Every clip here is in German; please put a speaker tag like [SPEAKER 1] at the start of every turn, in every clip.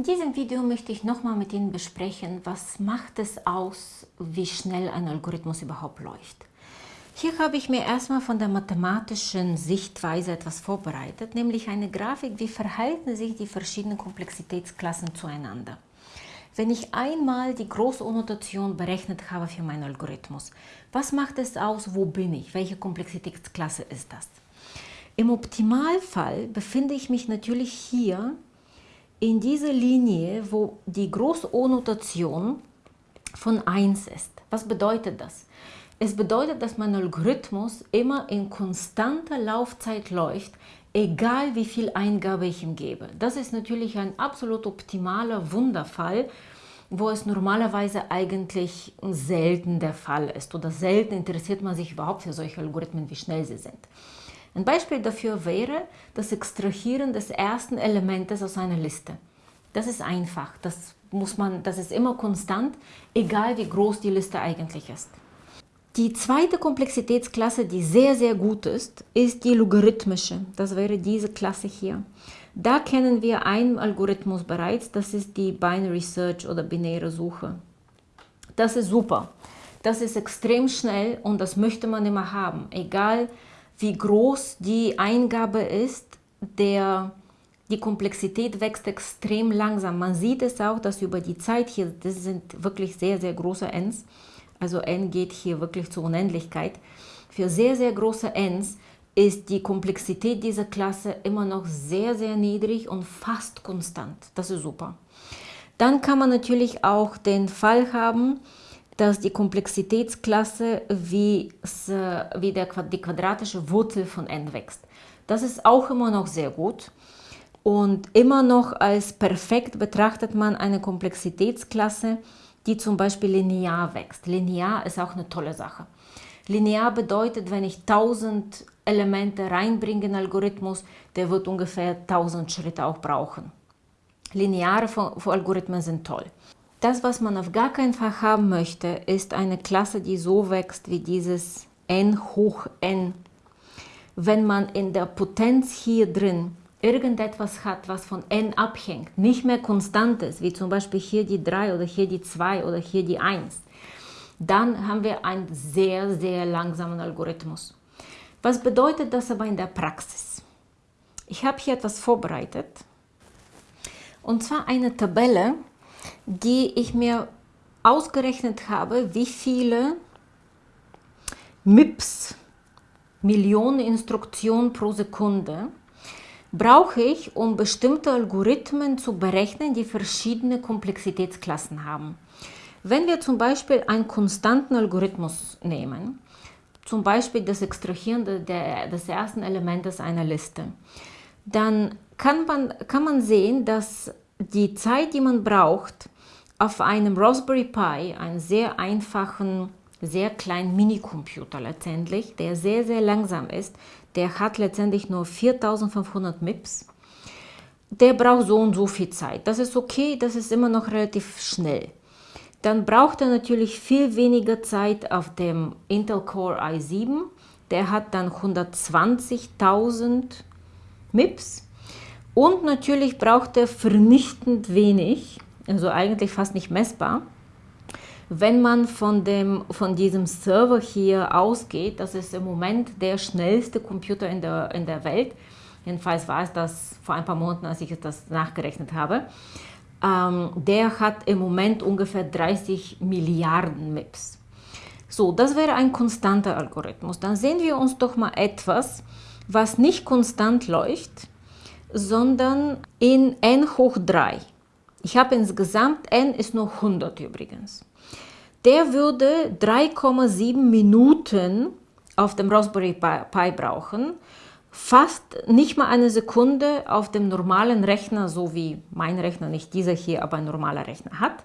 [SPEAKER 1] In diesem Video möchte ich nochmal mit Ihnen besprechen, was macht es aus, wie schnell ein Algorithmus überhaupt läuft. Hier habe ich mir erstmal von der mathematischen Sichtweise etwas vorbereitet, nämlich eine Grafik, wie verhalten sich die verschiedenen Komplexitätsklassen zueinander. Wenn ich einmal die Groß-O-Notation berechnet habe für meinen Algorithmus, was macht es aus, wo bin ich, welche Komplexitätsklasse ist das? Im Optimalfall befinde ich mich natürlich hier in dieser Linie, wo die Groß-O-Notation von 1 ist. Was bedeutet das? Es bedeutet, dass mein Algorithmus immer in konstanter Laufzeit läuft, egal wie viel Eingabe ich ihm gebe. Das ist natürlich ein absolut optimaler Wunderfall, wo es normalerweise eigentlich selten der Fall ist oder selten interessiert man sich überhaupt für solche Algorithmen, wie schnell sie sind. Ein Beispiel dafür wäre das Extrahieren des ersten Elementes aus einer Liste. Das ist einfach, das, muss man, das ist immer konstant, egal wie groß die Liste eigentlich ist. Die zweite Komplexitätsklasse, die sehr, sehr gut ist, ist die logarithmische. Das wäre diese Klasse hier. Da kennen wir einen Algorithmus bereits, das ist die Binary Search oder binäre Suche. Das ist super. Das ist extrem schnell und das möchte man immer haben, egal wie groß die Eingabe ist, der, die Komplexität wächst extrem langsam. Man sieht es auch, dass über die Zeit hier, das sind wirklich sehr, sehr große Ns, also n geht hier wirklich zur Unendlichkeit. Für sehr, sehr große Ns ist die Komplexität dieser Klasse immer noch sehr, sehr niedrig und fast konstant. Das ist super. Dann kann man natürlich auch den Fall haben, dass die Komplexitätsklasse wie, wie der, die quadratische Wurzel von n wächst. Das ist auch immer noch sehr gut. Und immer noch als perfekt betrachtet man eine Komplexitätsklasse, die zum Beispiel linear wächst. Linear ist auch eine tolle Sache. Linear bedeutet, wenn ich 1000 Elemente reinbringe in den Algorithmus, der wird ungefähr 1000 Schritte auch brauchen. Lineare Algorithmen sind toll. Das, was man auf gar keinen Fall haben möchte, ist eine Klasse, die so wächst wie dieses n hoch n. Wenn man in der Potenz hier drin irgendetwas hat, was von n abhängt, nicht mehr konstant ist, wie zum Beispiel hier die 3 oder hier die 2 oder hier die 1, dann haben wir einen sehr, sehr langsamen Algorithmus. Was bedeutet das aber in der Praxis? Ich habe hier etwas vorbereitet, und zwar eine Tabelle, die ich mir ausgerechnet habe, wie viele MIPS, Millionen Instruktionen pro Sekunde, brauche ich, um bestimmte Algorithmen zu berechnen, die verschiedene Komplexitätsklassen haben. Wenn wir zum Beispiel einen konstanten Algorithmus nehmen, zum Beispiel das Extrahieren der, des ersten Elementes einer Liste, dann kann man, kann man sehen, dass die Zeit, die man braucht, auf einem Raspberry Pi, einen sehr einfachen, sehr kleinen Minicomputer letztendlich, der sehr, sehr langsam ist, der hat letztendlich nur 4500 MIPS, der braucht so und so viel Zeit. Das ist okay, das ist immer noch relativ schnell. Dann braucht er natürlich viel weniger Zeit auf dem Intel Core i7. Der hat dann 120.000 MIPS. Und natürlich braucht er vernichtend wenig, also eigentlich fast nicht messbar. Wenn man von, dem, von diesem Server hier ausgeht, das ist im Moment der schnellste Computer in der, in der Welt, jedenfalls war es das vor ein paar Monaten, als ich das nachgerechnet habe, ähm, der hat im Moment ungefähr 30 Milliarden MIPS. So, das wäre ein konstanter Algorithmus. Dann sehen wir uns doch mal etwas, was nicht konstant läuft, sondern in n hoch 3. Ich habe insgesamt, n ist nur 100 übrigens. Der würde 3,7 Minuten auf dem Raspberry Pi brauchen, fast nicht mal eine Sekunde auf dem normalen Rechner, so wie mein Rechner, nicht dieser hier, aber ein normaler Rechner hat.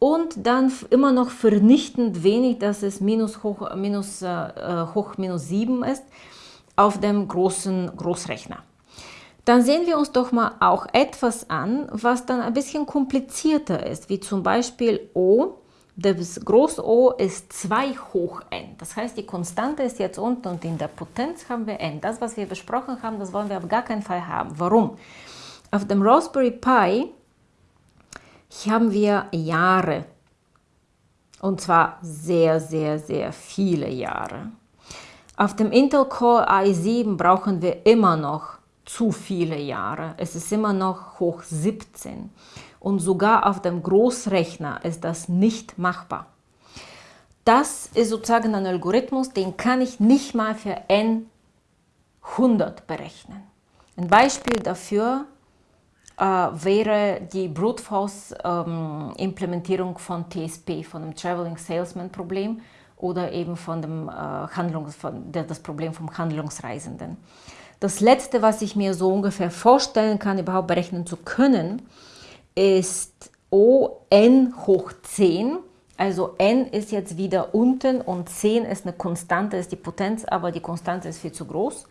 [SPEAKER 1] Und dann immer noch vernichtend wenig, dass es minus hoch minus, äh, hoch minus 7 ist, auf dem großen Großrechner. Dann sehen wir uns doch mal auch etwas an, was dann ein bisschen komplizierter ist, wie zum Beispiel O das Groß O ist 2 hoch n. Das heißt, die Konstante ist jetzt unten und in der Potenz haben wir n. Das, was wir besprochen haben, das wollen wir auf gar keinen Fall haben. Warum? Auf dem Raspberry Pi haben wir Jahre. Und zwar sehr, sehr, sehr viele Jahre. Auf dem Intel Core i7 brauchen wir immer noch zu viele Jahre. Es ist immer noch hoch 17. Und sogar auf dem Großrechner ist das nicht machbar. Das ist sozusagen ein Algorithmus, den kann ich nicht mal für n 100 berechnen. Ein Beispiel dafür äh, wäre die Brute Force ähm, Implementierung von TSP, von dem Traveling Salesman Problem oder eben von dem äh, Handlungs, von der, das Problem vom Handlungsreisenden. Das letzte, was ich mir so ungefähr vorstellen kann, überhaupt berechnen zu können, ist O n hoch 10 also n ist jetzt wieder unten und 10 ist eine Konstante, ist die Potenz, aber die Konstante ist viel zu groß.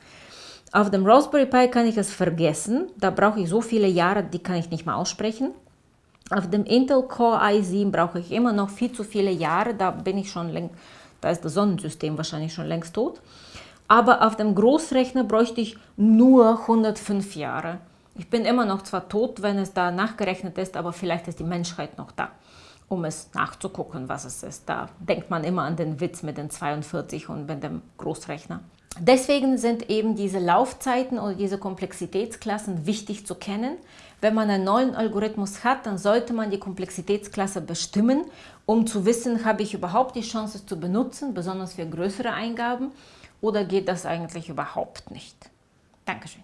[SPEAKER 1] Auf dem Raspberry Pi kann ich es vergessen, da brauche ich so viele Jahre, die kann ich nicht mehr aussprechen. Auf dem Intel Core i7 brauche ich immer noch viel zu viele Jahre, da bin ich schon längst, da ist das Sonnensystem wahrscheinlich schon längst tot. Aber auf dem Großrechner bräuchte ich nur 105 Jahre. Ich bin immer noch zwar tot, wenn es da nachgerechnet ist, aber vielleicht ist die Menschheit noch da um es nachzugucken, was es ist. Da denkt man immer an den Witz mit den 42 und mit dem Großrechner. Deswegen sind eben diese Laufzeiten oder diese Komplexitätsklassen wichtig zu kennen. Wenn man einen neuen Algorithmus hat, dann sollte man die Komplexitätsklasse bestimmen, um zu wissen, habe ich überhaupt die Chance zu benutzen, besonders für größere Eingaben, oder geht das eigentlich überhaupt nicht. Dankeschön.